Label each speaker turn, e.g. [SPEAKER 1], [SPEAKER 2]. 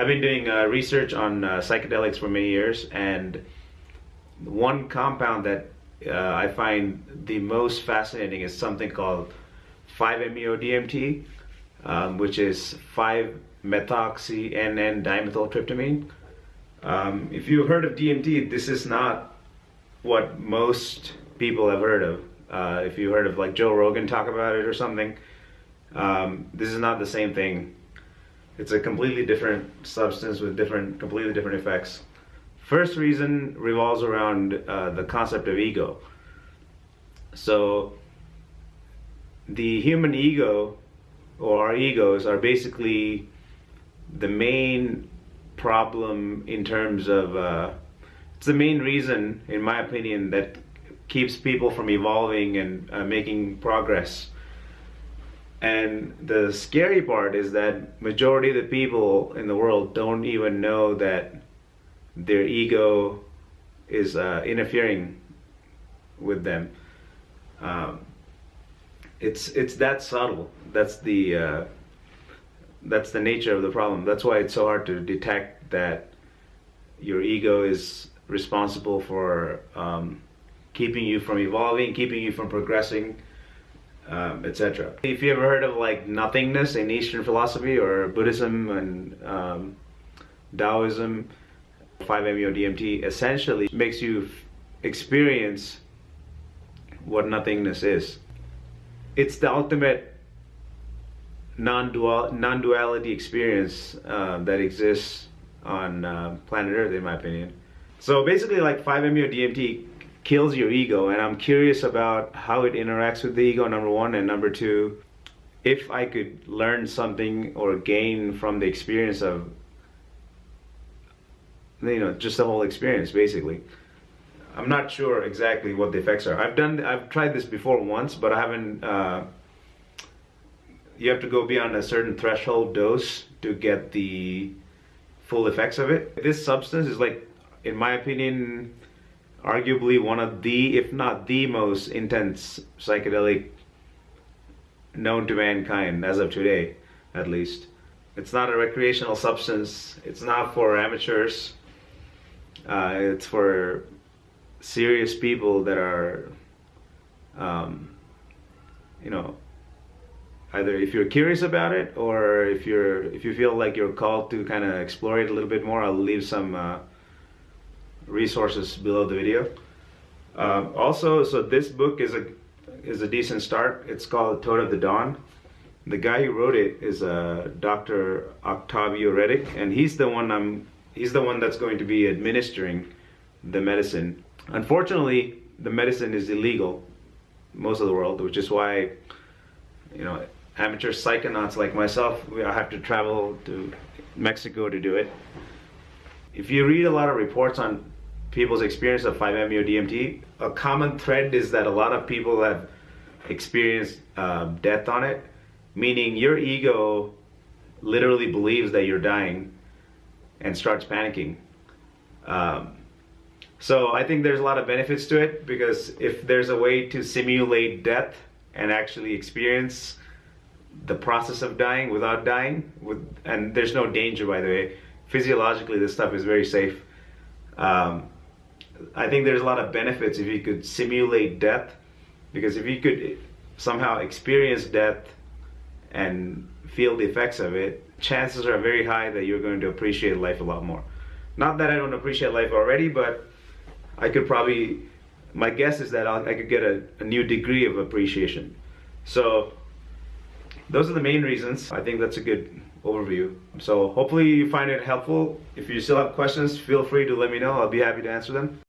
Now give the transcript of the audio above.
[SPEAKER 1] I've been doing uh, research on uh, psychedelics for many years, and one compound that uh, I find the most fascinating is something called 5-MeO-DMT, um, which is 5-methoxy-NN-dimethyltryptamine. Um, if you've heard of DMT, this is not what most people have heard of. Uh, if you heard of like Joe Rogan talk about it or something, um, this is not the same thing. It's a completely different substance with different, completely different effects. First reason revolves around uh, the concept of ego. So the human ego or our egos are basically the main problem in terms of uh, it's the main reason in my opinion that keeps people from evolving and uh, making progress and the scary part is that majority of the people in the world don't even know that their ego is uh, interfering with them um, it's it's that subtle. That's the uh, that's the nature of the problem. That's why it's so hard to detect that your ego is responsible for um, keeping you from evolving, keeping you from progressing, um, etc. If you ever heard of like nothingness in Eastern philosophy or Buddhism and um, Taoism, 5-MeO-DMT essentially makes you experience what nothingness is it's the ultimate non-dual non-duality experience uh, that exists on uh, planet Earth, in my opinion. So basically, like 5-MeO-DMT kills your ego, and I'm curious about how it interacts with the ego. Number one, and number two, if I could learn something or gain from the experience of, you know, just the whole experience, basically. I'm not sure exactly what the effects are. I've done, I've tried this before once, but I haven't. Uh, you have to go beyond a certain threshold dose to get the full effects of it. This substance is like, in my opinion, arguably one of the, if not the most intense psychedelic known to mankind as of today, at least. It's not a recreational substance. It's not for amateurs. Uh, it's for serious people that are, um, you know, either if you're curious about it or if you're if you feel like you're called to kind of explore it a little bit more, I'll leave some uh, resources below the video. Uh, also, so this book is a is a decent start. It's called Toad of the Dawn. The guy who wrote it is uh, Dr. Octavio Rettig, and he's the one I'm he's the one that's going to be administering the medicine Unfortunately, the medicine is illegal most of the world, which is why, you know, amateur psychonauts like myself, we have to travel to Mexico to do it. If you read a lot of reports on people's experience of 5-MeO-DMT, a common thread is that a lot of people have experienced uh, death on it, meaning your ego literally believes that you're dying and starts panicking. Um, so I think there's a lot of benefits to it because if there's a way to simulate death and actually experience the process of dying without dying, with, and there's no danger by the way, physiologically this stuff is very safe. Um, I think there's a lot of benefits if you could simulate death because if you could somehow experience death and feel the effects of it, chances are very high that you're going to appreciate life a lot more. Not that I don't appreciate life already, but I could probably, my guess is that I'll, i could get a, a new degree of appreciation. So those are the main reasons. I think that's a good overview. So hopefully you find it helpful. If you still have questions, feel free to let me know. I'll be happy to answer them.